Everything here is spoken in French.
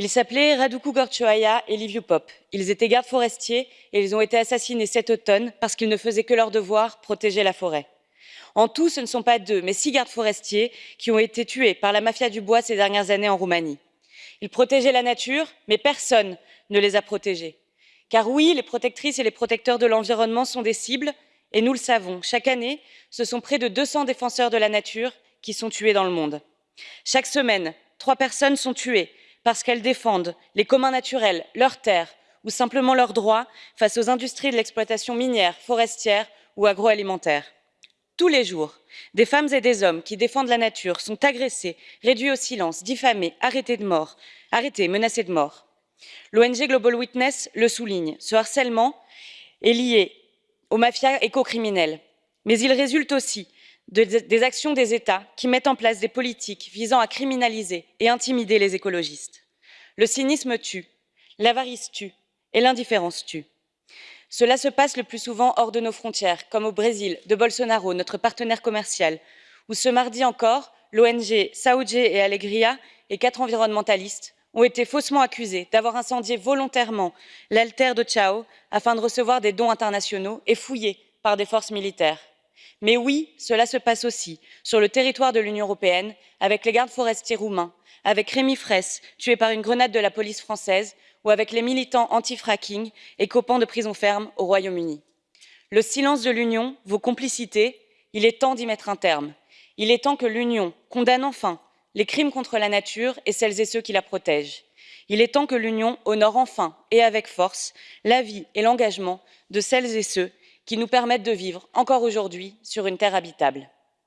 Ils s'appelaient Raduku Gorchoaya et Liviu Pop. Ils étaient gardes forestiers et ils ont été assassinés cet automne parce qu'ils ne faisaient que leur devoir, protéger la forêt. En tout, ce ne sont pas deux, mais six gardes forestiers qui ont été tués par la mafia du bois ces dernières années en Roumanie. Ils protégeaient la nature, mais personne ne les a protégés. Car oui, les protectrices et les protecteurs de l'environnement sont des cibles, et nous le savons, chaque année, ce sont près de 200 défenseurs de la nature qui sont tués dans le monde. Chaque semaine, trois personnes sont tuées parce qu'elles défendent les communs naturels, leurs terres ou simplement leurs droits face aux industries de l'exploitation minière, forestière ou agroalimentaire. Tous les jours, des femmes et des hommes qui défendent la nature sont agressés, réduits au silence, diffamés, arrêtés de mort, arrêtés, menacés de mort. L'ONG Global Witness le souligne, ce harcèlement est lié aux mafias écocriminelles, mais il résulte aussi des actions des États qui mettent en place des politiques visant à criminaliser et intimider les écologistes. Le cynisme tue, l'avarice tue et l'indifférence tue. Cela se passe le plus souvent hors de nos frontières, comme au Brésil, de Bolsonaro, notre partenaire commercial, où ce mardi encore, l'ONG Saúde et Alegria et quatre environnementalistes ont été faussement accusés d'avoir incendié volontairement l'altère de Chao afin de recevoir des dons internationaux et fouillés par des forces militaires. Mais oui, cela se passe aussi sur le territoire de l'Union européenne avec les gardes forestiers roumains, avec Rémi Fraisse, tué par une grenade de la police française, ou avec les militants anti-fracking et copains de prison ferme au Royaume-Uni. Le silence de l'Union, vos complicités, il est temps d'y mettre un terme. Il est temps que l'Union condamne enfin les crimes contre la nature et celles et ceux qui la protègent. Il est temps que l'Union honore enfin et avec force la vie et l'engagement de celles et ceux qui nous permettent de vivre encore aujourd'hui sur une terre habitable.